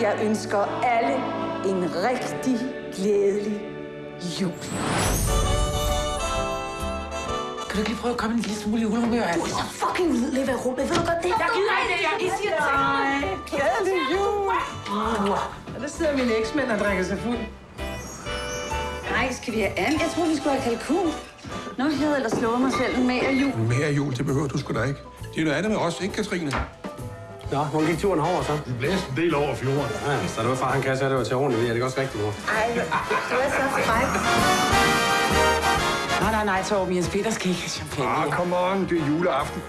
jeg ønsker alle en rigtig glædelig jul. Kan du ikke lige prøve at komme en lille smule i julehumør? Du er så fucking udlevet af rummet, ved du godt det? Jeg gider ikke det, jeg gider siger Nej, glædelig jul. Og der sidder mine eksmænd og drikker sig fuld. Nej, skal vi have and? Jeg tror, vi skulle have kalkun. Nå, jeg havde ellers slået mig selv med af jul. Mere jul, det behøver du sgu da ikke. Det er noget andet med os, ikke Katrine? Nå, hvor gik turen over så? Det blæste en del over fjorden. Ja, så det var far, han kan, så det var til ordentligt. Det er det også rigtigt, mor. Ej, du er så fræk. Nej, nej, nej, Torben. Jens Peter skal ikke have champagne. Ah, come on, det er juleaften.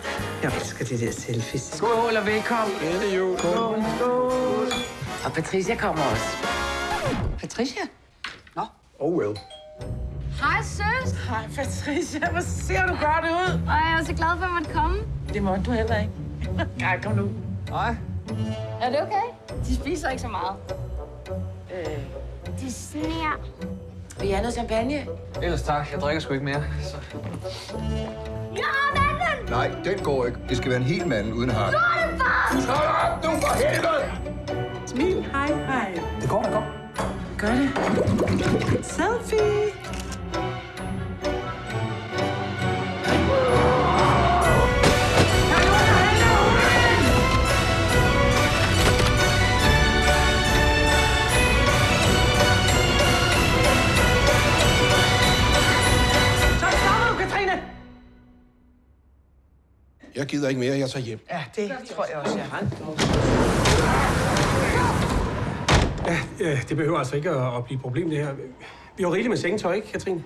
Jeg elsker det der selfies. Skål og velkommen. Glædelig jul. Skål. Og Patricia kommer også. Patricia? Oh well. Hej, søs. Hej, Patricia. Hvor ser du godt ud? Og jeg er så glad for, at måtte komme. Det må du heller ikke. Nej, kom nu. Er det okay? De spiser ikke så meget. Øh. De sner. Vil I have noget champagne? Ellers tak. Jeg drikker sgu ikke mere. Så. Ja, manden! Nej, den går ikke. Det skal være en hel mand uden har. Hold op, nu for helvede! Smil, hej, hej. Det går da godt. Gør det. Selfie. Jeg gider ikke mere, jeg tager hjem. Ja, det tror jeg også, jeg har. Ja, øh, det behøver altså ikke at blive et problem, det her. Vi har rigeligt med sengetøj, ikke, Katrine?